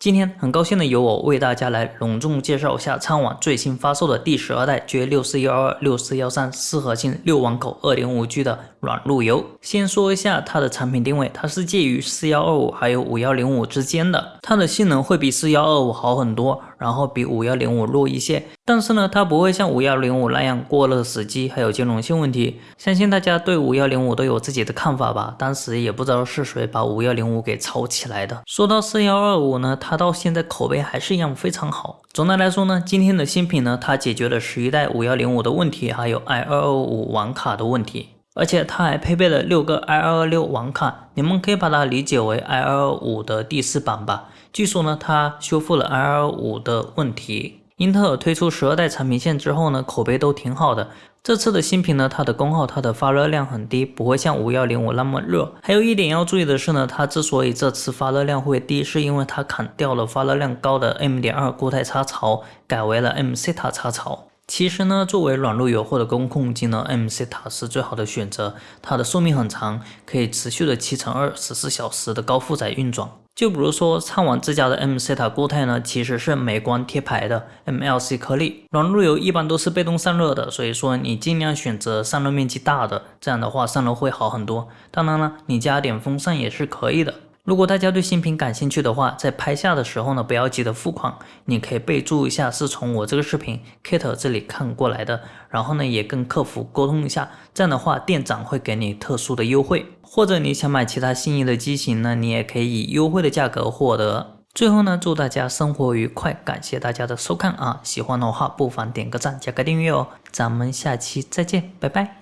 今天很高兴的由我为大家来隆重介绍一下苍网最新发售的第十二代 J 六四幺二六四幺三四核心六网口二点五 G 的软路由。先说一下它的产品定位，它是介于四幺二五还有五幺零五之间的，它的性能会比四幺二五好很多，然后比五幺零五弱一些。但是呢，它不会像五幺零五那样过热死机，还有兼容性问题。相信大家对五幺零五都有自己的看法吧？当时也不知道是谁把五幺零五给炒起来的。说到四幺二五呢，它到现在口碑还是一样非常好。总的来说呢，今天的新品呢，它解决了十一代五幺零五的问题，还有 i 二二五网卡的问题，而且它还配备了六个 i 二二六网卡，你们可以把它理解为 i 二二五的第四版吧。据说呢，它修复了 i 二二五的问题。英特尔推出十二代产品线之后呢，口碑都挺好的。这次的新品呢，它的功耗、它的发热量很低，不会像五幺零五那么热。还有一点要注意的是呢，它之所以这次发热量会低，是因为它砍掉了发热量高的 M 点二固态插槽，改为了 MCTA 插槽。其实呢，作为软路由或者工控机呢，M C 塔是最好的选择。它的寿命很长，可以持续的七乘二十四小时的高负载运转。就比如说畅网自家的 M C 塔固态呢，其实是美光贴牌的 MLC 颗粒。软路由一般都是被动散热的，所以说你尽量选择散热面积大的，这样的话散热会好很多。当然了，你加点风扇也是可以的。如果大家对新品感兴趣的话，在拍下的时候呢，不要急着付款，你可以备注一下是从我这个视频 Kate 这里看过来的，然后呢也跟客服沟通一下，这样的话店长会给你特殊的优惠，或者你想买其他心仪的机型呢，你也可以以优惠的价格获得。最后呢，祝大家生活愉快，感谢大家的收看啊，喜欢的话不妨点个赞，加个订阅哦，咱们下期再见，拜拜。